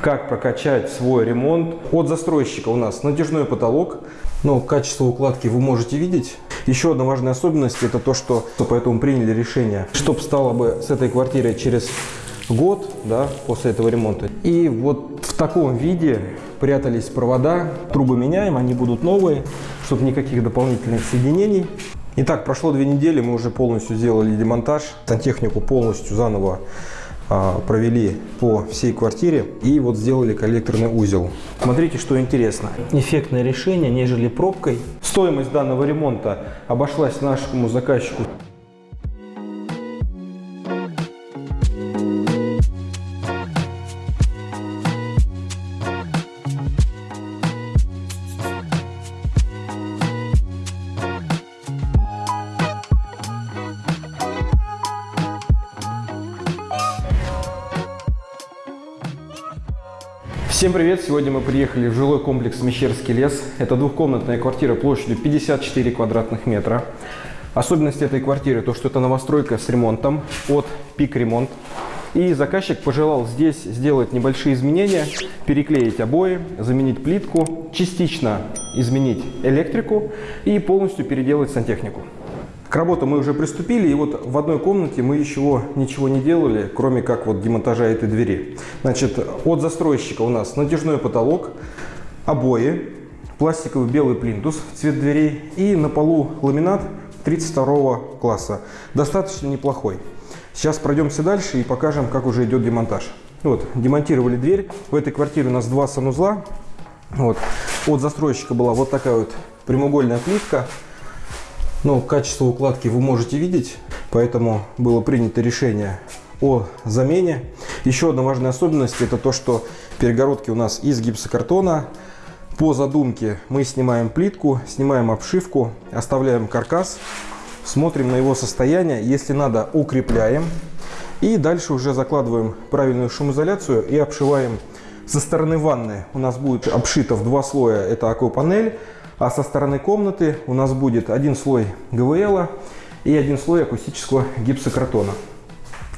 как прокачать свой ремонт. От застройщика у нас натяжной потолок, но качество укладки вы можете видеть. Еще одна важная особенность это то, что поэтому приняли решение, чтобы стало бы с этой квартирой через год да, после этого ремонта. И вот в таком виде прятались провода, трубы меняем, они будут новые, чтобы никаких дополнительных соединений. Итак, прошло две недели, мы уже полностью сделали демонтаж, сантехнику полностью заново провели по всей квартире и вот сделали коллекторный узел. Смотрите, что интересно. Эффектное решение, нежели пробкой. Стоимость данного ремонта обошлась нашему заказчику Всем привет! Сегодня мы приехали в жилой комплекс Мещерский лес. Это двухкомнатная квартира площадью 54 квадратных метра. Особенность этой квартиры то, что это новостройка с ремонтом от Пик Ремонт. И заказчик пожелал здесь сделать небольшие изменения, переклеить обои, заменить плитку, частично изменить электрику и полностью переделать сантехнику. К работе мы уже приступили, и вот в одной комнате мы еще ничего не делали, кроме как вот демонтажа этой двери. Значит, от застройщика у нас натяжной потолок, обои, пластиковый белый плинтус, цвет дверей и на полу ламинат 32 класса. Достаточно неплохой. Сейчас пройдемся дальше и покажем, как уже идет демонтаж. Вот, демонтировали дверь. В этой квартире у нас два санузла. Вот. От застройщика была вот такая вот прямоугольная плитка. Но качество укладки вы можете видеть, поэтому было принято решение о замене. Еще одна важная особенность это то, что перегородки у нас из гипсокартона. По задумке мы снимаем плитку, снимаем обшивку, оставляем каркас, смотрим на его состояние. Если надо, укрепляем. И дальше уже закладываем правильную шумоизоляцию и обшиваем. Со стороны ванны у нас будет обшито в два слоя, это аквапанель. А со стороны комнаты у нас будет один слой ГВЛ и один слой акустического гипсокартона.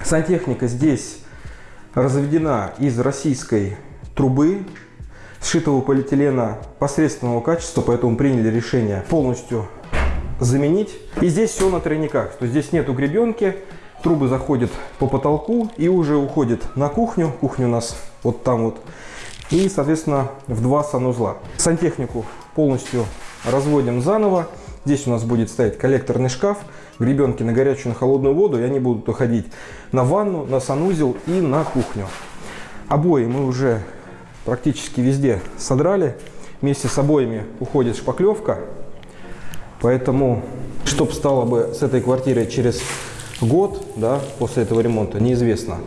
Сантехника здесь разведена из российской трубы, сшитого полиэтилена посредственного качества, поэтому приняли решение полностью заменить. И здесь все на тройниках, то здесь нету гребенки, трубы заходят по потолку и уже уходят на кухню. Кухня у нас вот там вот. И, соответственно, в два санузла. Сантехнику полностью разводим заново. Здесь у нас будет стоять коллекторный шкаф, гребенки на горячую, на холодную воду, и они будут уходить на ванну, на санузел и на кухню. Обои мы уже практически везде содрали. Вместе с обоями уходит шпаклевка. Поэтому, что стало бы с этой квартирой через год, да, после этого ремонта, неизвестно.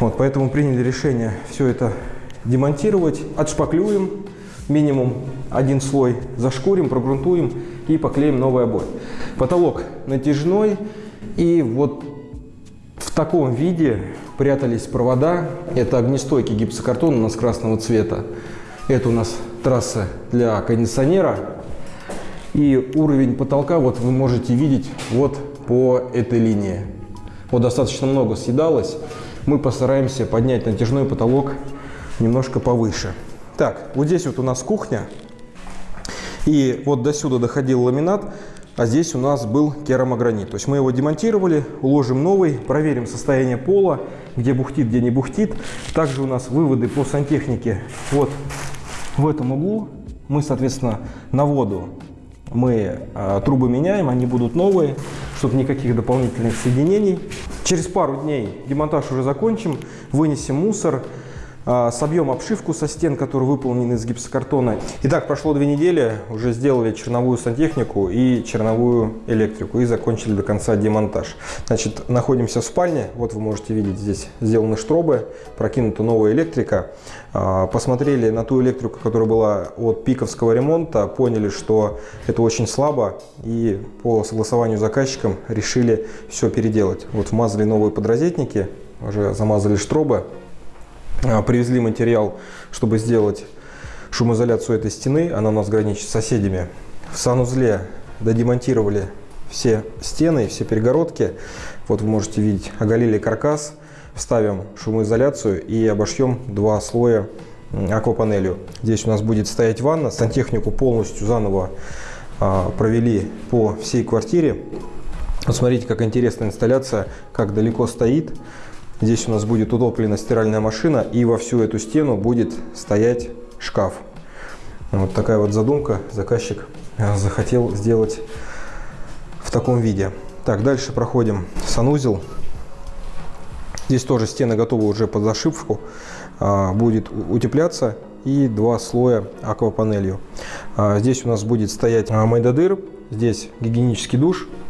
Вот, поэтому приняли решение все это демонтировать, отшпаклюем, минимум один слой зашкурим, прогрунтуем и поклеим новый обои. Потолок натяжной и вот в таком виде прятались провода. Это огнестойкий гипсокартон у нас красного цвета. Это у нас трасса для кондиционера. И уровень потолка вот вы можете видеть вот по этой линии. Вот достаточно много съедалось. Мы постараемся поднять натяжной потолок немножко повыше. Так, вот здесь вот у нас кухня. И вот до сюда доходил ламинат, а здесь у нас был керамогранит. То есть мы его демонтировали, уложим новый, проверим состояние пола, где бухтит, где не бухтит. Также у нас выводы по сантехнике вот в этом углу. Мы, соответственно, на воду мы э, трубы меняем, они будут новые, чтобы никаких дополнительных соединений. Через пару дней демонтаж уже закончим, вынесем мусор, собьем обшивку со стен, которые выполнены из гипсокартона. Итак, прошло две недели, уже сделали черновую сантехнику и черновую электрику и закончили до конца демонтаж. Значит, находимся в спальне, вот вы можете видеть, здесь сделаны штробы, прокинута новая электрика. А, посмотрели на ту электрику, которая была от пиковского ремонта, поняли, что это очень слабо и по согласованию с заказчиком решили все переделать. Вот вмазали новые подрозетники, уже замазали штробы, а, привезли материал, чтобы сделать шумоизоляцию этой стены. Она у нас граничит с соседями. В санузле додемонтировали все стены, все перегородки. Вот вы можете видеть, оголили каркас. вставим шумоизоляцию и обошьем два слоя аквапанелью. Здесь у нас будет стоять ванна. Сантехнику полностью заново а, провели по всей квартире. Вот смотрите, как интересная инсталляция, как далеко стоит. Здесь у нас будет утоплена стиральная машина и во всю эту стену будет стоять шкаф. Вот такая вот задумка. Заказчик а, захотел сделать в таком виде. Так, дальше проходим санузел. Здесь тоже стены готовы уже под зашивку. А, будет утепляться и два слоя аквапанелью. А, здесь у нас будет стоять майдадыр, здесь гигиенический душ, а,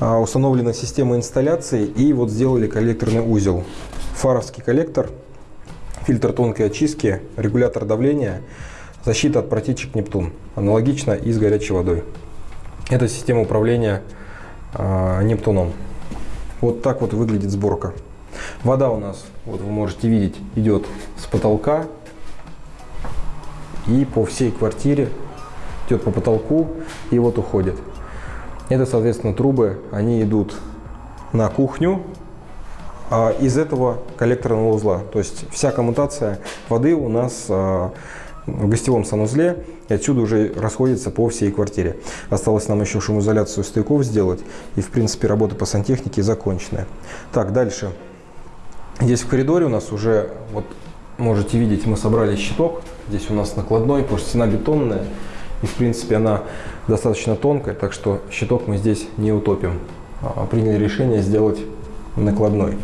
установлена система инсталляции и вот сделали коллекторный узел. Фаровский коллектор, фильтр тонкой очистки, регулятор давления, защита от протечек Нептун. Аналогично и с горячей водой. Это система управления Нептуном. Вот так вот выглядит сборка. Вода у нас, вот вы можете видеть, идет с потолка и по всей квартире идет по потолку и вот уходит. Это, соответственно, трубы, они идут на кухню, а из этого коллекторного узла. То есть вся коммутация воды у нас а, в гостевом санузле и отсюда уже расходится по всей квартире. Осталось нам еще шумоизоляцию стояков сделать и, в принципе, работа по сантехнике законченная. Так, дальше. Здесь в коридоре у нас уже, вот можете видеть, мы собрали щиток. Здесь у нас накладной, потому что стена бетонная. И, в принципе, она достаточно тонкая, так что щиток мы здесь не утопим. А, приняли решение сделать накладной.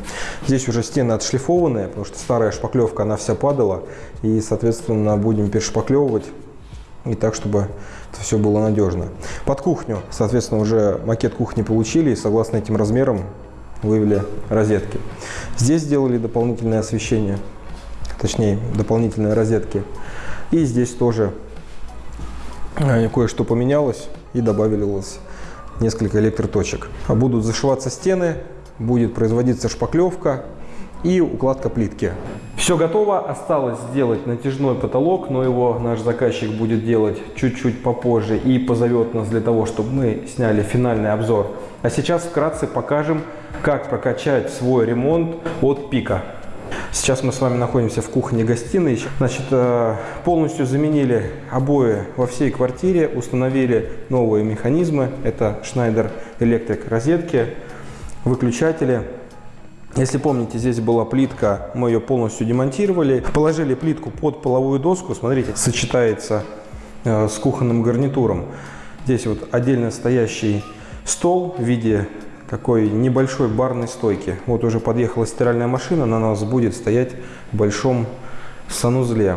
Здесь уже стены отшлифованные, потому что старая шпаклевка, она вся падала. И, соответственно, будем перешпаклевывать и так, чтобы это все было надежно. Под кухню, соответственно, уже макет кухни получили. И согласно этим размерам вывели розетки. Здесь сделали дополнительное освещение, точнее дополнительные розетки. И здесь тоже кое-что поменялось и добавилось несколько электроточек. А будут зашиваться стены, будет производиться шпаклевка и укладка плитки. Все готово, осталось сделать натяжной потолок, но его наш заказчик будет делать чуть-чуть попозже и позовет нас для того, чтобы мы сняли финальный обзор. А сейчас вкратце покажем, как прокачать свой ремонт от пика. Сейчас мы с вами находимся в кухне-гостиной. Значит, э, полностью заменили обои во всей квартире, установили новые механизмы. Это Schneider Electric розетки, выключатели. Если помните, здесь была плитка, мы ее полностью демонтировали. Положили плитку под половую доску, смотрите, сочетается э, с кухонным гарнитуром. Здесь вот отдельно стоящий стол в виде такой небольшой барной стойки. Вот уже подъехала стиральная машина, она у нас будет стоять в большом санузле.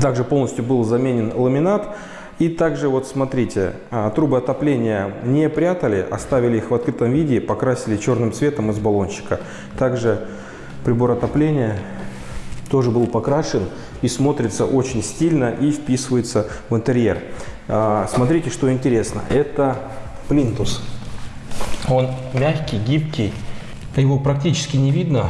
Также полностью был заменен ламинат. И также вот смотрите, а, трубы отопления не прятали, оставили их в открытом виде, покрасили черным цветом из баллончика. Также прибор отопления тоже был покрашен и смотрится очень стильно и вписывается в интерьер. А, смотрите, что интересно. Это плинтус. Он мягкий, гибкий. Его практически не видно.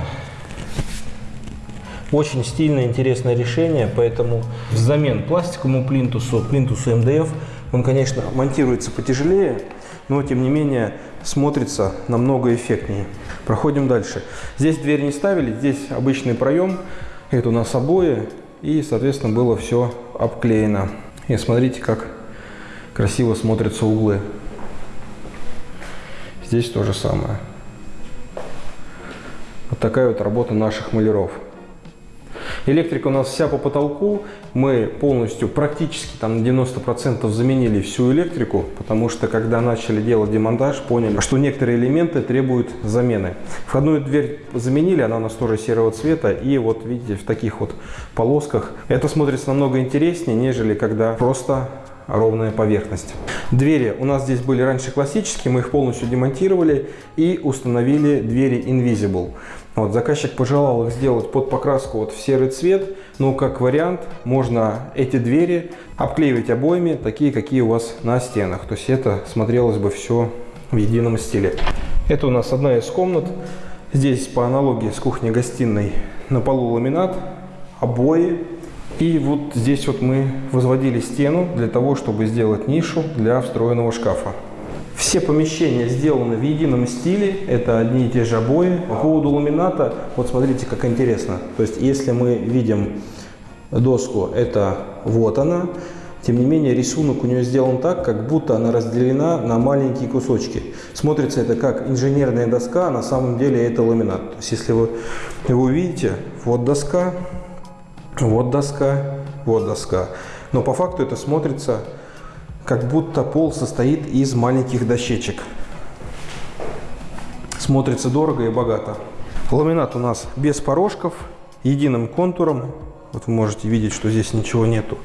Очень стильное, интересное решение, поэтому взамен пластиковому плинтусу, плинтусу МДФ, он, конечно, монтируется потяжелее, но, тем не менее, смотрится намного эффектнее. Проходим дальше. Здесь дверь не ставили, здесь обычный проем. Это у нас обои, и, соответственно, было все обклеено. И смотрите, как красиво смотрятся углы. Здесь то же самое. Вот такая вот работа наших маляров. Электрика у нас вся по потолку. Мы полностью, практически там на 90% заменили всю электрику, потому что когда начали делать демонтаж, поняли, что некоторые элементы требуют замены. Входную дверь заменили, она у нас тоже серого цвета. И вот видите, в таких вот полосках. Это смотрится намного интереснее, нежели когда просто ровная поверхность. Двери у нас здесь были раньше классические, мы их полностью демонтировали и установили двери Invisible. Вот, заказчик пожелал их сделать под покраску вот в серый цвет, но как вариант можно эти двери обклеивать обоями, такие, какие у вас на стенах. То есть это смотрелось бы все в едином стиле. Это у нас одна из комнат. Здесь по аналогии с кухней-гостиной на полу ламинат, обои, и вот здесь вот мы возводили стену для того, чтобы сделать нишу для встроенного шкафа. Все помещения сделаны в едином стиле, это одни и те же обои. По поводу ламината, вот смотрите, как интересно. То есть, если мы видим доску, это вот она. Тем не менее, рисунок у нее сделан так, как будто она разделена на маленькие кусочки. Смотрится это как инженерная доска, а на самом деле это ламинат. То есть, если вы его увидите, вот доска, вот доска, вот доска. Но по факту это смотрится, как будто пол состоит из маленьких дощечек. Смотрится дорого и богато. Ламинат у нас без порожков, единым контуром, вот вы можете видеть, что здесь ничего нету.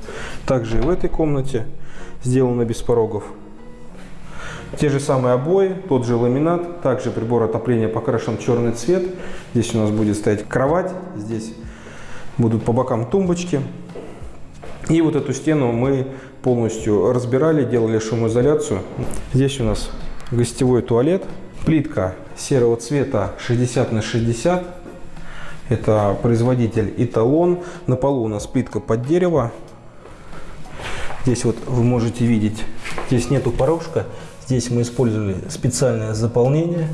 Также и в этой комнате сделано без порогов. Те же самые обои, тот же ламинат, также прибор отопления покрашен черный цвет. Здесь у нас будет стоять кровать, здесь будут по бокам тумбочки. И вот эту стену мы полностью разбирали, делали шумоизоляцию. Здесь у нас гостевой туалет. Плитка серого цвета 60 на 60 это производитель Эталон. На полу у нас плитка под дерево. Здесь вот вы можете видеть, здесь нету порожка. Здесь мы использовали специальное заполнение.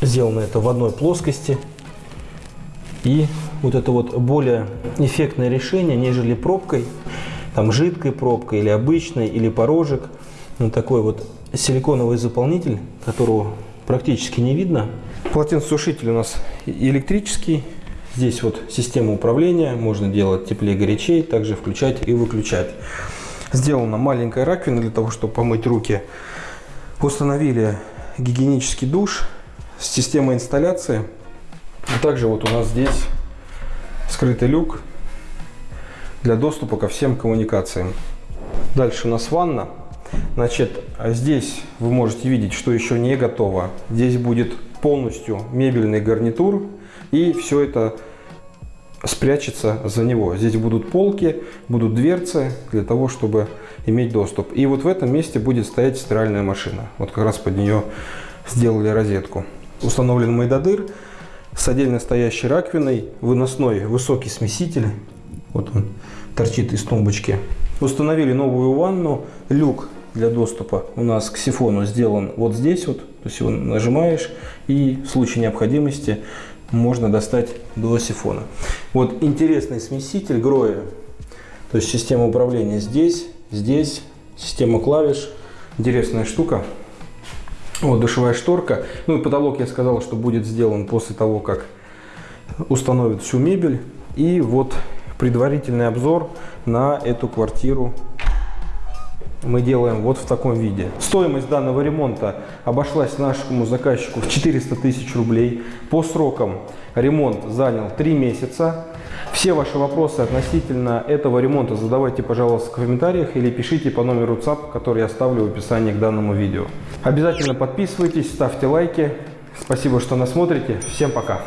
Сделано это в одной плоскости. И вот это вот более эффектное решение, нежели пробкой, там жидкой пробкой или обычной, или порожек. Ну, такой вот силиконовый заполнитель, которого практически не видно. Полотенцесушитель у нас электрический, Здесь вот система управления, можно делать теплее горячей, также включать и выключать. Сделана маленькая раковина для того, чтобы помыть руки. Установили гигиенический душ с системой инсталляции. Также вот у нас здесь скрытый люк для доступа ко всем коммуникациям. Дальше у нас ванна. Значит, здесь вы можете видеть, что еще не готово. Здесь будет полностью мебельный гарнитур и все это спрячется за него. Здесь будут полки, будут дверцы для того, чтобы иметь доступ. И вот в этом месте будет стоять стиральная машина. Вот как раз под нее сделали розетку. Установлен майдадыр с отдельно стоящей раковиной, выносной высокий смеситель. Вот он торчит из тумбочки. Установили новую ванну, люк для доступа у нас к сифону сделан вот здесь вот. То есть его нажимаешь и в случае необходимости можно достать до сифона. Вот интересный смеситель Гроя, то есть система управления здесь, здесь, система клавиш, интересная штука. Вот душевая шторка. Ну и потолок я сказал, что будет сделан после того, как установят всю мебель. И вот предварительный обзор на эту квартиру мы делаем вот в таком виде. Стоимость данного ремонта обошлась нашему заказчику в 400 тысяч рублей. По срокам ремонт занял 3 месяца. Все ваши вопросы относительно этого ремонта задавайте, пожалуйста, в комментариях или пишите по номеру ЦАП, который я оставлю в описании к данному видео. Обязательно подписывайтесь, ставьте лайки. Спасибо, что нас смотрите. Всем пока!